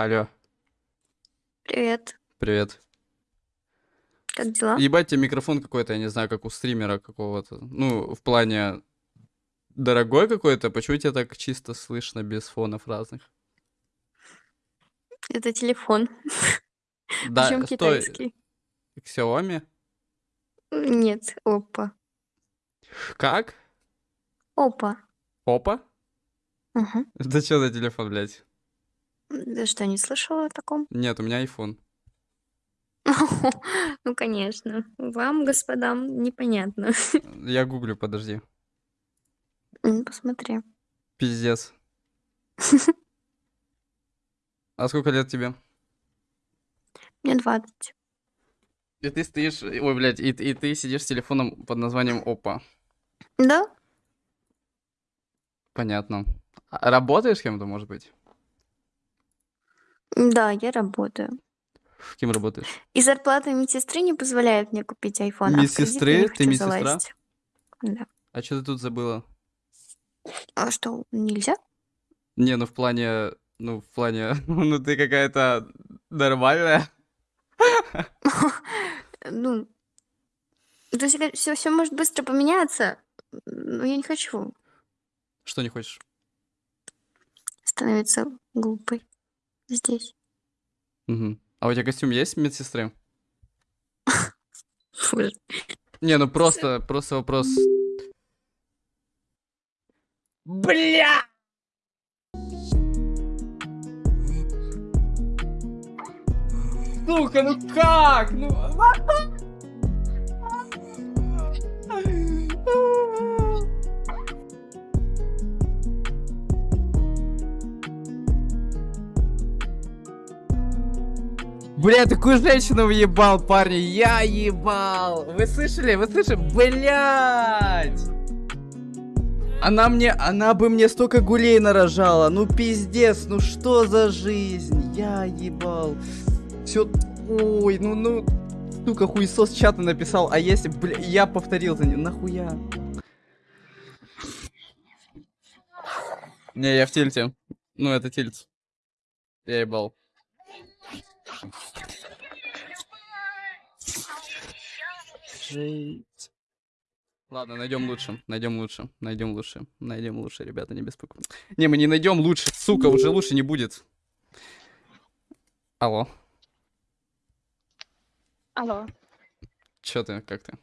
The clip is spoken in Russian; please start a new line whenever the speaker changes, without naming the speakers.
Алло,
Привет.
привет.
Как дела?
Ебать, тебе микрофон какой-то, я не знаю, как у стримера какого-то. Ну, в плане дорогой какой-то, почему тебя так чисто слышно без фонов разных?
Это телефон.
Да,
Причем китайский.
Xiaomi?
Нет, опа.
Как?
Опа.
Опа?
Ага.
Это что за телефон, блядь?
Ты что, не слышала о таком?
Нет, у меня iPhone.
Ну, конечно. Вам, господам, непонятно.
Я гуглю, подожди.
Посмотри.
Пиздец. А сколько лет тебе?
Мне 20.
И ты стоишь, ой, блядь, и, и ты сидишь с телефоном под названием Опа.
Да?
Понятно. А работаешь с кем-то, может быть?
Да, я работаю.
Кем работаешь?
И зарплата медсестры не позволяет мне купить iPhone, а в кредит я
Медсестры?
не
Ты
хочу
медсестра?
залазить. Да.
А что ты тут забыла?
А что, нельзя?
Не, ну в плане, ну в плане, ну ты какая-то нормальная.
Ну, то есть все, все может быстро поменяться, но я не хочу
Что не хочешь?
становиться глупой здесь.
Мгм. А у тебя костюм есть медсестры? Не, ну просто, просто вопрос. Бля! Сука, ну как? Ну... Бля, такую женщину въебал, парни, я ебал. Вы слышали? Вы слышали? Блять! Она мне, она бы мне столько гулей нарожала. Ну пиздец, ну что за жизнь? Я ебал. Все, ой, ну, ну, сука, хуесос чата написал, а если, бля, я повторил за ним, нахуя? Не, я в тильте. Ну, это тильт. Я ебал. Жить. Ладно, найдем лучше, найдем лучше, найдем лучше, найдем лучше, ребята, не беспокойтесь. Не, мы не найдем лучше, сука, уже лучше не будет. Алло,
Алло.
чё ты, как ты?